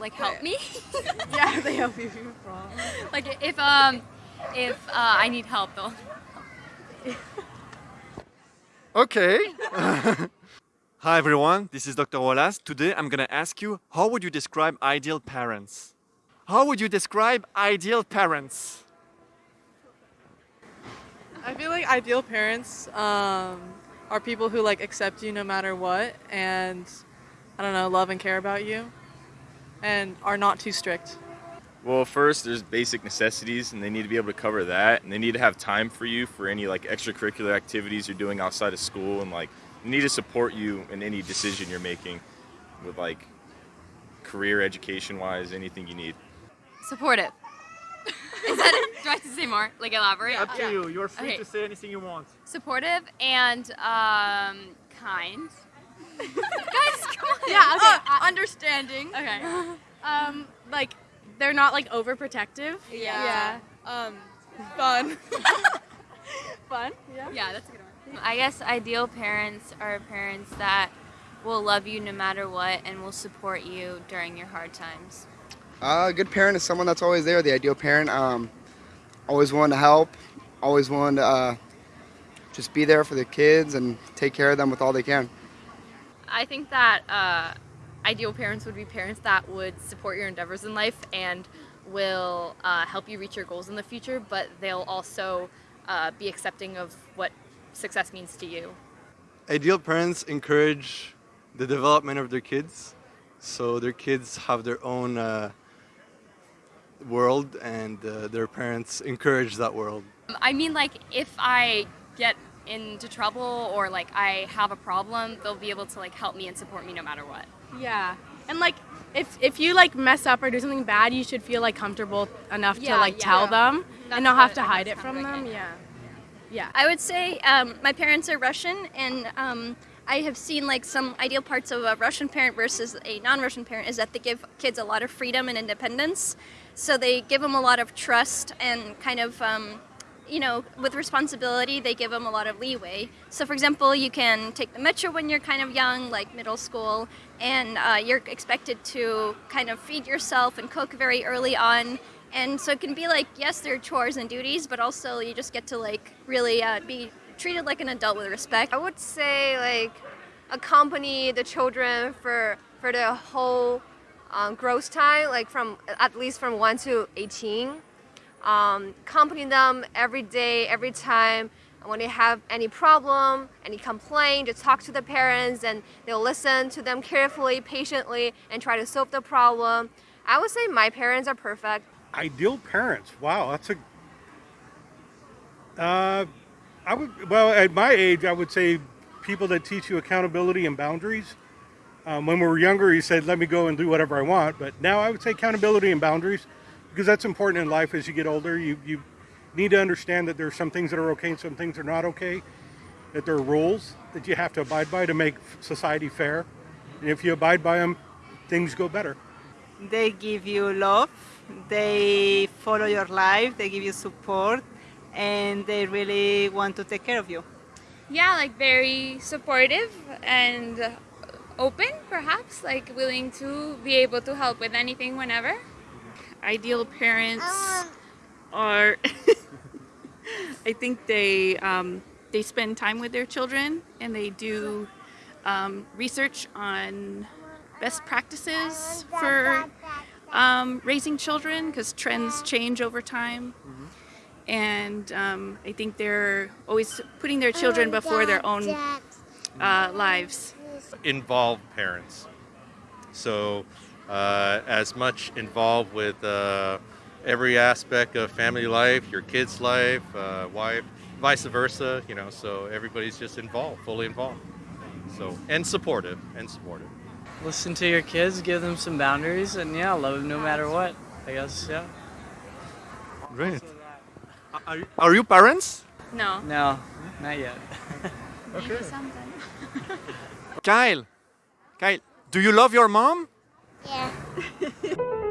like help me. yeah, they help you if you have problems. like if um if uh, I need help, they'll. Okay. Hi everyone, this is Dr. Wallace. Today I'm gonna ask you, how would you describe ideal parents? How would you describe ideal parents? I feel like ideal parents um, are people who like accept you no matter what and I don't know, love and care about you and are not too strict. Well, first there's basic necessities, and they need to be able to cover that, and they need to have time for you for any like extracurricular activities you're doing outside of school, and like they need to support you in any decision you're making, with like career, education-wise, anything you need. Supportive. Is that it? Do I have to say more? Like elaborate? Up to you, you're free Okay. to say anything you want. Supportive and um kind. Guys, come on. Yeah, okay. understanding. Okay. Um, like they're not like overprotective. Yeah. Um, fun. fun. Yeah. Yeah, that's a good one. I guess ideal parents are parents that will love you no matter what and will support you during your hard times. Uh, a good parent is someone that's always there. The ideal parent, um, always willing to help, always willing to uh, just be there for the kids and take care of them with all they can. I think that uh, ideal parents would be parents that would support your endeavors in life and will uh, help you reach your goals in the future, but they'll also uh, be accepting of what success means to you. ideal parents encourage the development of their kids so their kids have their own uh, world and uh, their parents encourage that world I mean, like, if I get into trouble or like I have a problem, they'll be able to like help me and support me no matter what. Yeah. And like if if you like mess up or do something bad, you should feel like comfortable enough Yeah, to like yeah. tell them That's and not have to I hide it from them. it. Yeah. Yeah. I would say um, my parents are Russian, and um, I have seen like some ideal parts of a Russian parent versus a non-Russian parent is that they give kids a lot of freedom and independence. So they give them a lot of trust and kind of, um, you know, with responsibility, they give them a lot of leeway. So, for example, you can take the metro when you're kind of young, like middle school, and uh, you're expected to kind of feed yourself and cook very early on. And so it can be like, yes, there are chores and duties, but also you just get to like really uh, be treated like an adult with respect. I would say like accompany the children for for the whole um, growth time, like from at least from one to eighteen. Um, accompany them every day, every time. When they have any problem, any complaint, just talk to the parents, and they'll listen to them carefully, patiently, and try to solve the problem. I would say my parents are perfect. Ideal parents. Wow, that's a. Uh, I would well at my age, I would say people that teach you accountability and boundaries. Um, when we were younger, you said, "Let me go and do whatever I want," but now I would say accountability and boundaries because that's important in life. As you get older, you you need to understand that there are some things that are okay and some things are not okay. That there are rules that you have to abide by to make society fair, and if you abide by them, things go better. They give you love, they follow your life, they give you support, and they really want to take care of you. Yeah, like very supportive and open, perhaps, like willing to be able to help with anything whenever. Ideal parents are I think they um, they spend time with their children and they do um, research on best practices for um, raising children because trends change over time. And um, I think they're always putting their children before their own uh, lives. involved parents. So, uh, as much involved with uh, every aspect of family life, your kid's life, uh, wife, vice versa. You know, so everybody's just involved, fully involved. So, and supportive, and supportive. Listen to your kids, give them some boundaries, and yeah, love them no matter what. I guess, yeah. Great. Are, you- are you parents? No. No, not yet. Okay. Kyle, Kyle, do you love your mom? Yeah.